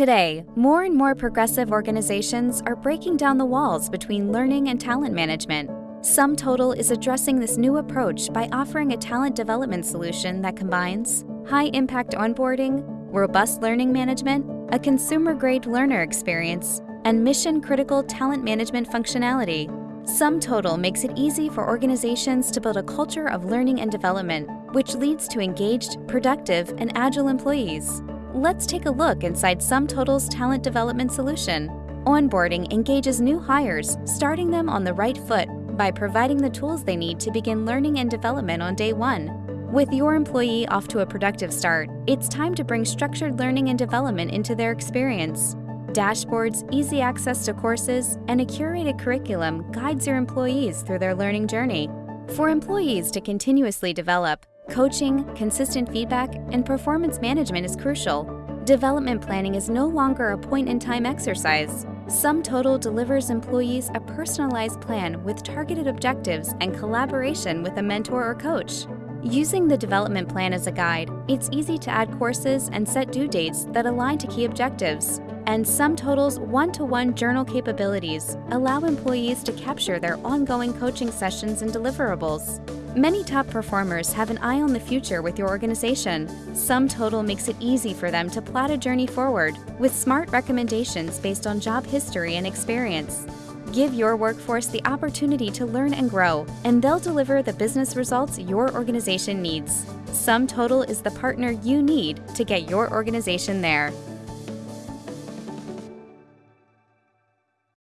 Today, more and more progressive organizations are breaking down the walls between learning and talent management. SumTotal is addressing this new approach by offering a talent development solution that combines high-impact onboarding, robust learning management, a consumer-grade learner experience, and mission-critical talent management functionality. SumTotal makes it easy for organizations to build a culture of learning and development, which leads to engaged, productive, and agile employees. Let's take a look inside SumTotal's talent development solution. Onboarding engages new hires, starting them on the right foot by providing the tools they need to begin learning and development on day one. With your employee off to a productive start, it's time to bring structured learning and development into their experience. Dashboards, easy access to courses, and a curated curriculum guides your employees through their learning journey. For employees to continuously develop, coaching, consistent feedback, and performance management is crucial. Development planning is no longer a point-in-time exercise. SumTotal delivers employees a personalized plan with targeted objectives and collaboration with a mentor or coach. Using the development plan as a guide, it's easy to add courses and set due dates that align to key objectives. And SumTotal's one-to-one journal capabilities allow employees to capture their ongoing coaching sessions and deliverables. Many top performers have an eye on the future with your organization. SumTotal makes it easy for them to plot a journey forward with smart recommendations based on job history and experience. Give your workforce the opportunity to learn and grow, and they'll deliver the business results your organization needs. SumTotal is the partner you need to get your organization there.